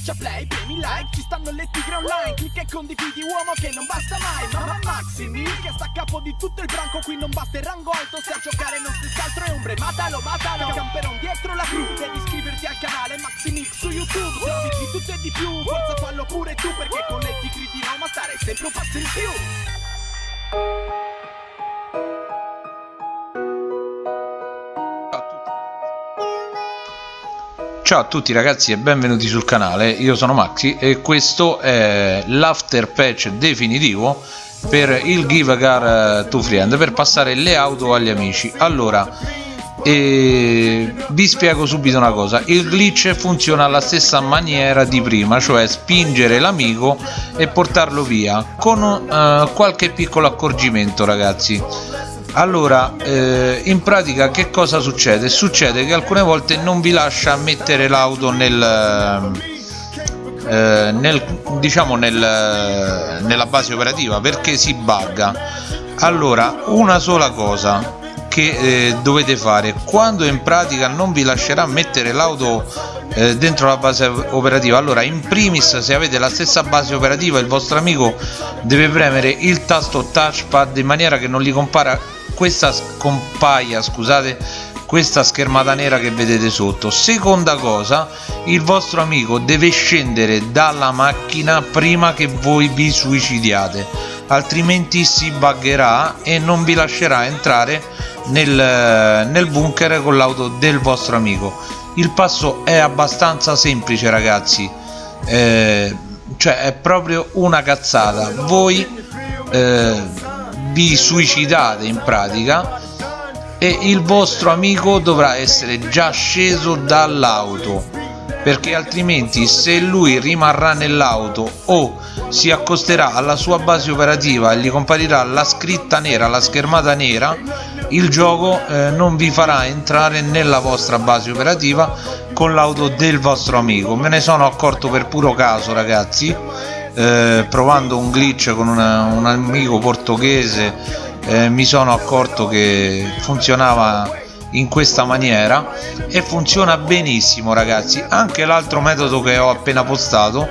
Schiaccia play, premi like, ci stanno le tigre online Clicca e condividi uomo che non basta mai Mamma Maximi che sta a capo di tutto il branco Qui non basta il rango alto, se a giocare non stessi altro è ombre Matalo, matalo, camperon dietro la crew Devi iscriverti al canale Maximix su YouTube Se di tutto e di più, forza fallo pure tu Perché con le tigre di Roma stare sempre un passo in più Ciao a tutti ragazzi e benvenuti sul canale, io sono Maxi e questo è l'after patch definitivo per il Give a Car to Friend per passare le auto agli amici. Allora e vi spiego subito una cosa. Il glitch funziona alla stessa maniera di prima cioè spingere l'amico e portarlo via con uh, qualche piccolo accorgimento ragazzi allora eh, in pratica che cosa succede? Succede che alcune volte non vi lascia mettere l'auto nel, eh, nel diciamo nel, nella base operativa perché si bugga. Allora una sola cosa che eh, dovete fare quando in pratica non vi lascerà mettere l'auto eh, dentro la base operativa allora in primis se avete la stessa base operativa il vostro amico deve premere il tasto touchpad in maniera che non gli compara questa compaia scusate questa schermata nera che vedete sotto. Seconda cosa il vostro amico deve scendere dalla macchina prima che voi vi suicidiate altrimenti si buggerà e non vi lascerà entrare nel, nel bunker con l'auto del vostro amico. Il passo è abbastanza semplice ragazzi. Eh, cioè è proprio una cazzata. Voi eh, vi suicidate in pratica e il vostro amico dovrà essere già sceso dall'auto perché altrimenti se lui rimarrà nell'auto o si accosterà alla sua base operativa e gli comparirà la scritta nera, la schermata nera il gioco eh, non vi farà entrare nella vostra base operativa con l'auto del vostro amico. Me ne sono accorto per puro caso ragazzi eh, provando un glitch con una, un amico portoghese eh, mi sono accorto che funzionava in questa maniera e funziona benissimo ragazzi. Anche l'altro metodo che ho appena postato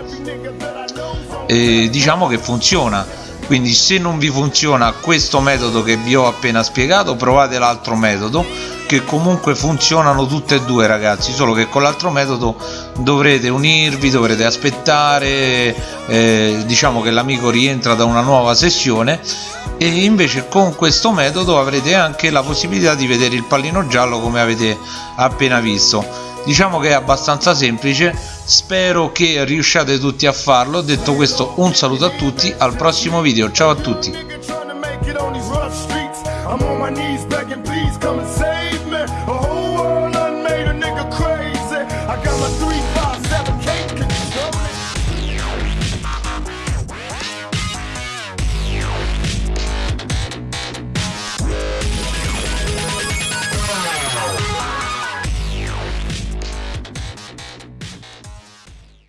eh, diciamo che funziona. Quindi se non vi funziona questo metodo che vi ho appena spiegato provate l'altro metodo che comunque funzionano tutte e due ragazzi solo che con l'altro metodo dovrete unirvi dovrete aspettare eh, diciamo che l'amico rientra da una nuova sessione e invece con questo metodo avrete anche la possibilità di vedere il pallino giallo come avete appena visto. Diciamo che è abbastanza semplice spero che riusciate tutti a farlo. Detto questo un saluto a tutti al prossimo video. Ciao a tutti